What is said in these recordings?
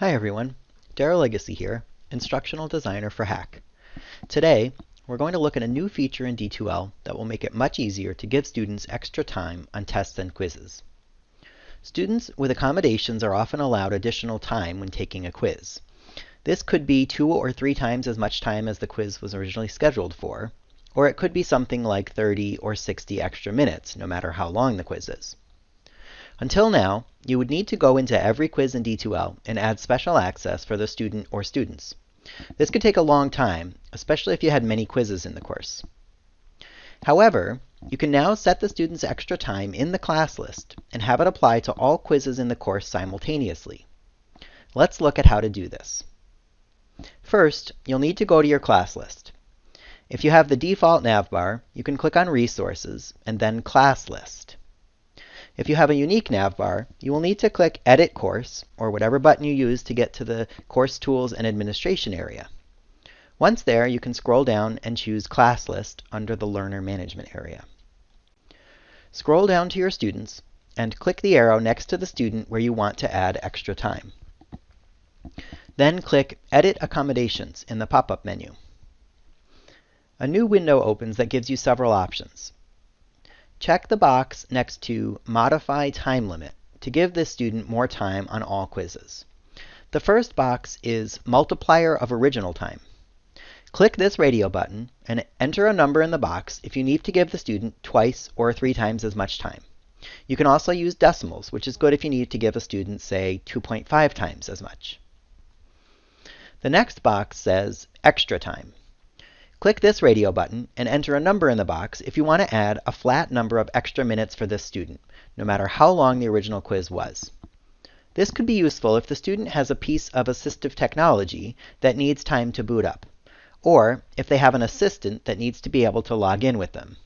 Hi everyone, Daryl Legacy here, Instructional Designer for HACC. Today, we're going to look at a new feature in D2L that will make it much easier to give students extra time on tests and quizzes. Students with accommodations are often allowed additional time when taking a quiz. This could be two or three times as much time as the quiz was originally scheduled for, or it could be something like 30 or 60 extra minutes, no matter how long the quiz is. Until now, you would need to go into every quiz in D2L and add special access for the student or students. This could take a long time, especially if you had many quizzes in the course. However, you can now set the student's extra time in the class list and have it apply to all quizzes in the course simultaneously. Let's look at how to do this. First, you'll need to go to your class list. If you have the default navbar, you can click on Resources and then Class List. If you have a unique navbar, you will need to click Edit Course, or whatever button you use to get to the Course Tools and Administration area. Once there, you can scroll down and choose Class List under the Learner Management area. Scroll down to your students and click the arrow next to the student where you want to add extra time. Then click Edit Accommodations in the pop-up menu. A new window opens that gives you several options. Check the box next to Modify Time Limit to give this student more time on all quizzes. The first box is Multiplier of Original Time. Click this radio button and enter a number in the box if you need to give the student twice or three times as much time. You can also use decimals, which is good if you need to give a student, say, 2.5 times as much. The next box says Extra Time. Click this radio button and enter a number in the box if you want to add a flat number of extra minutes for this student, no matter how long the original quiz was. This could be useful if the student has a piece of assistive technology that needs time to boot up, or if they have an assistant that needs to be able to log in with them.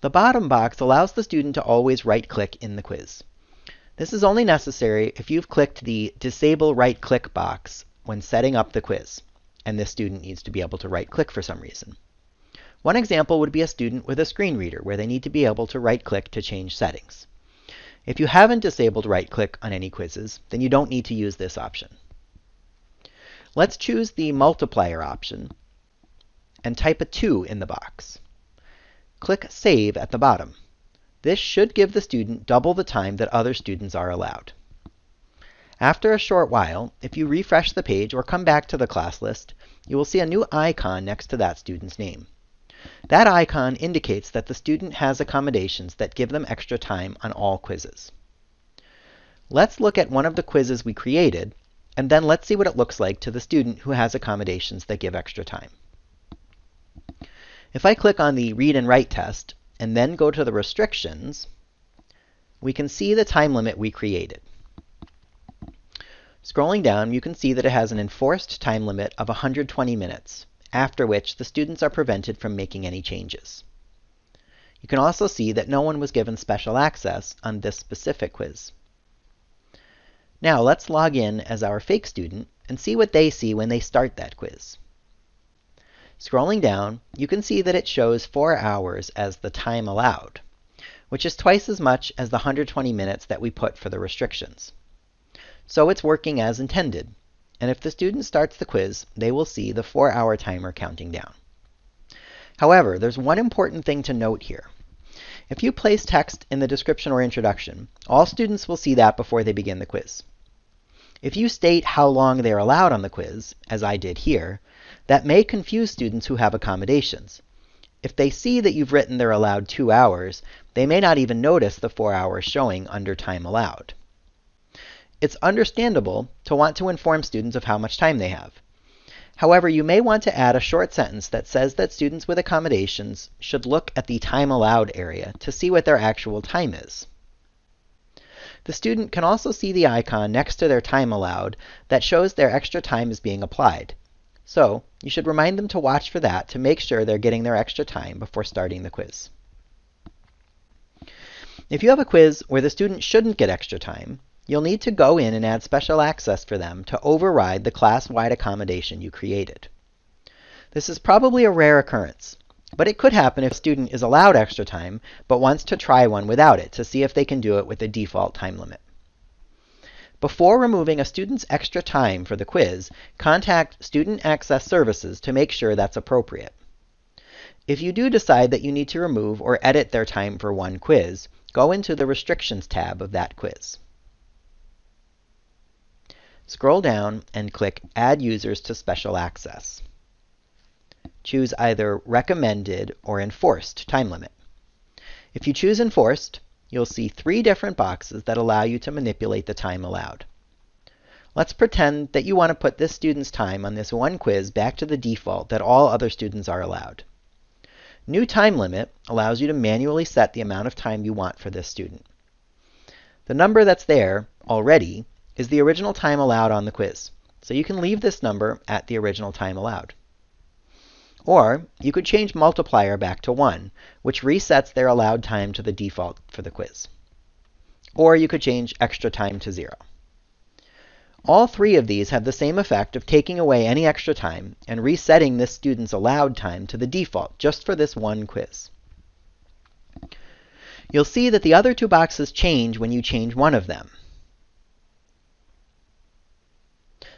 The bottom box allows the student to always right-click in the quiz. This is only necessary if you've clicked the Disable Right-Click box when setting up the quiz and this student needs to be able to right-click for some reason. One example would be a student with a screen reader where they need to be able to right-click to change settings. If you haven't disabled right-click on any quizzes, then you don't need to use this option. Let's choose the multiplier option and type a 2 in the box. Click Save at the bottom. This should give the student double the time that other students are allowed. After a short while, if you refresh the page or come back to the class list, you will see a new icon next to that student's name. That icon indicates that the student has accommodations that give them extra time on all quizzes. Let's look at one of the quizzes we created, and then let's see what it looks like to the student who has accommodations that give extra time. If I click on the Read and Write test, and then go to the restrictions, we can see the time limit we created. Scrolling down, you can see that it has an enforced time limit of 120 minutes, after which the students are prevented from making any changes. You can also see that no one was given special access on this specific quiz. Now let's log in as our fake student and see what they see when they start that quiz. Scrolling down, you can see that it shows 4 hours as the time allowed, which is twice as much as the 120 minutes that we put for the restrictions. So it's working as intended. And if the student starts the quiz, they will see the 4-hour timer counting down. However, there's one important thing to note here. If you place text in the description or introduction, all students will see that before they begin the quiz. If you state how long they are allowed on the quiz, as I did here, that may confuse students who have accommodations. If they see that you've written they're allowed two hours, they may not even notice the four hours showing under time allowed. It's understandable to want to inform students of how much time they have. However, you may want to add a short sentence that says that students with accommodations should look at the time allowed area to see what their actual time is. The student can also see the icon next to their time allowed that shows their extra time is being applied. So you should remind them to watch for that to make sure they're getting their extra time before starting the quiz. If you have a quiz where the student shouldn't get extra time, you'll need to go in and add special access for them to override the class-wide accommodation you created. This is probably a rare occurrence, but it could happen if a student is allowed extra time but wants to try one without it to see if they can do it with a default time limit. Before removing a student's extra time for the quiz, contact Student Access Services to make sure that's appropriate. If you do decide that you need to remove or edit their time for one quiz, go into the Restrictions tab of that quiz. Scroll down and click Add Users to Special Access. Choose either Recommended or Enforced Time Limit. If you choose Enforced, you'll see three different boxes that allow you to manipulate the time allowed. Let's pretend that you want to put this student's time on this one quiz back to the default that all other students are allowed. New time limit allows you to manually set the amount of time you want for this student. The number that's there already is the original time allowed on the quiz. So you can leave this number at the original time allowed. Or you could change multiplier back to 1, which resets their allowed time to the default for the quiz. Or you could change extra time to 0. All three of these have the same effect of taking away any extra time and resetting this student's allowed time to the default just for this one quiz. You'll see that the other two boxes change when you change one of them.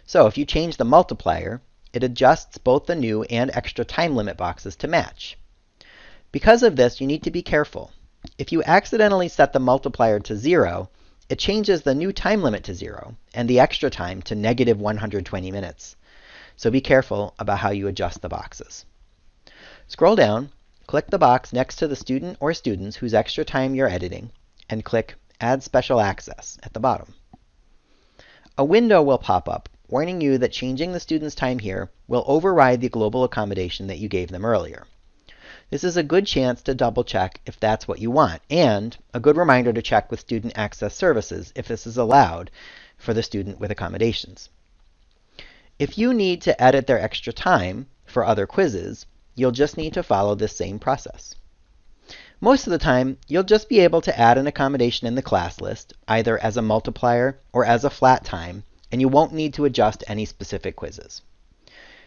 So if you change the multiplier, it adjusts both the new and extra time limit boxes to match. Because of this, you need to be careful. If you accidentally set the multiplier to 0, it changes the new time limit to 0 and the extra time to negative 120 minutes. So be careful about how you adjust the boxes. Scroll down, click the box next to the student or students whose extra time you're editing, and click Add Special Access at the bottom. A window will pop up warning you that changing the student's time here will override the global accommodation that you gave them earlier. This is a good chance to double check if that's what you want, and a good reminder to check with Student Access Services if this is allowed for the student with accommodations. If you need to edit their extra time for other quizzes, you'll just need to follow this same process. Most of the time, you'll just be able to add an accommodation in the class list, either as a multiplier or as a flat time, and you won't need to adjust any specific quizzes.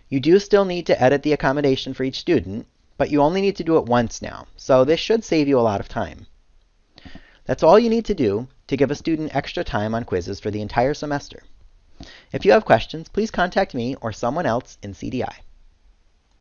You do still need to edit the accommodation for each student, but you only need to do it once now, so this should save you a lot of time. That's all you need to do to give a student extra time on quizzes for the entire semester. If you have questions, please contact me or someone else in CDI.